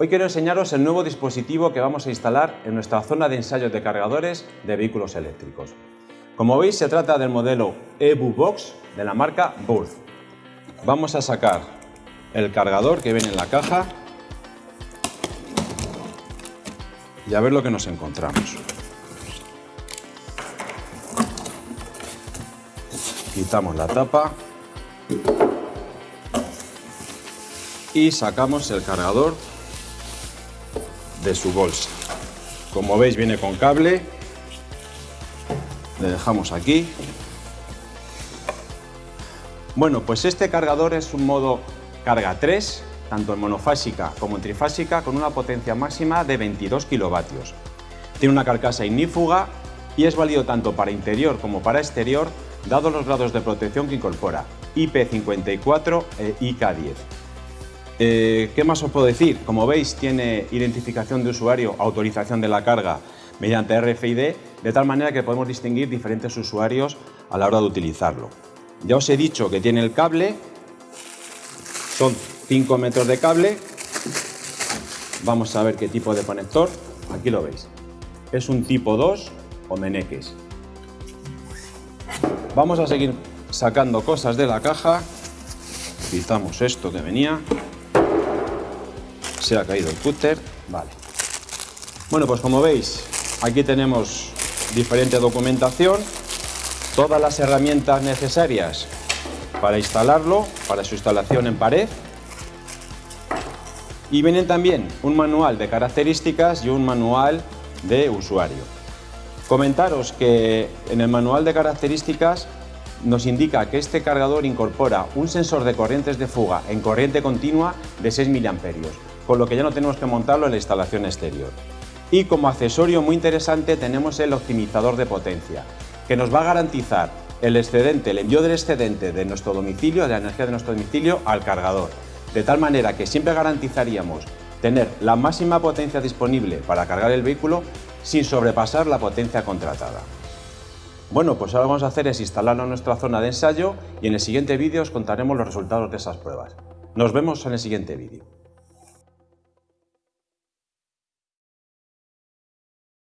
Hoy quiero enseñaros el nuevo dispositivo que vamos a instalar en nuestra zona de ensayos de cargadores de vehículos eléctricos. Como veis se trata del modelo EBU Box de la marca Burth. Vamos a sacar el cargador que viene en la caja y a ver lo que nos encontramos. Quitamos la tapa y sacamos el cargador de su bolsa. Como veis viene con cable, le dejamos aquí. Bueno, pues este cargador es un modo carga 3, tanto en monofásica como en trifásica, con una potencia máxima de 22 kilovatios. Tiene una carcasa ignífuga y es válido tanto para interior como para exterior, dado los grados de protección que incorpora, IP54 e IK10. Eh, ¿Qué más os puedo decir? Como veis, tiene identificación de usuario, autorización de la carga mediante RFID, de tal manera que podemos distinguir diferentes usuarios a la hora de utilizarlo. Ya os he dicho que tiene el cable, son 5 metros de cable. Vamos a ver qué tipo de conector. Aquí lo veis. Es un tipo 2 o meneques. Vamos a seguir sacando cosas de la caja. Quitamos esto que venía se ha caído el cúter, vale. Bueno, pues como veis, aquí tenemos diferente documentación, todas las herramientas necesarias para instalarlo, para su instalación en pared. Y vienen también un manual de características y un manual de usuario. Comentaros que en el manual de características nos indica que este cargador incorpora un sensor de corrientes de fuga en corriente continua de 6 miliamperios con lo que ya no tenemos que montarlo en la instalación exterior. Y como accesorio muy interesante tenemos el optimizador de potencia, que nos va a garantizar el excedente, el envío del excedente de nuestro domicilio, de la energía de nuestro domicilio al cargador, de tal manera que siempre garantizaríamos tener la máxima potencia disponible para cargar el vehículo sin sobrepasar la potencia contratada. Bueno, pues ahora vamos a hacer es instalarlo en nuestra zona de ensayo y en el siguiente vídeo os contaremos los resultados de esas pruebas. Nos vemos en el siguiente vídeo.